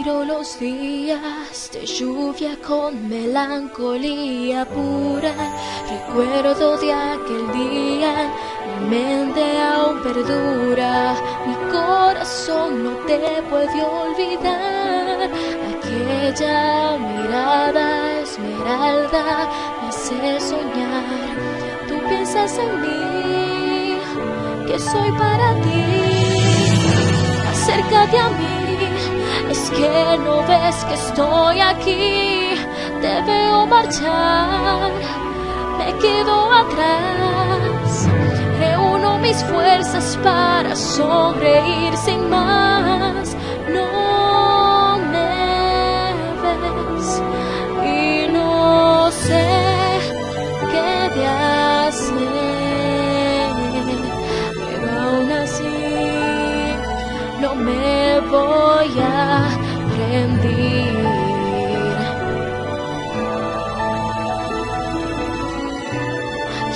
Miro los días de lluvia con melancolía pura. Recuerdo de aquel día, mi mente aún perdura. Mi corazón no te puede olvidar. Aquella mirada esmeralda me hace soñar. Tú piensas en mí, que soy para ti. Acércate a mí que no ves que estoy aquí, te veo marchar, me quedo atrás. Reúno mis fuerzas para sonreír sin más. No me ves y no sé qué de hacer, voy a rendir.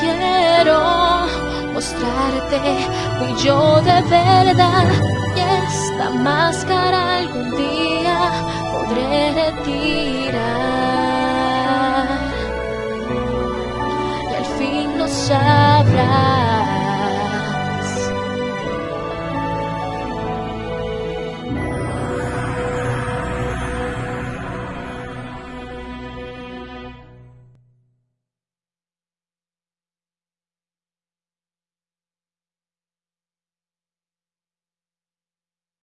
Quiero mostrarte fui yo de verdad y esta máscara algún día podré retirar. Y al fin lo sabrás.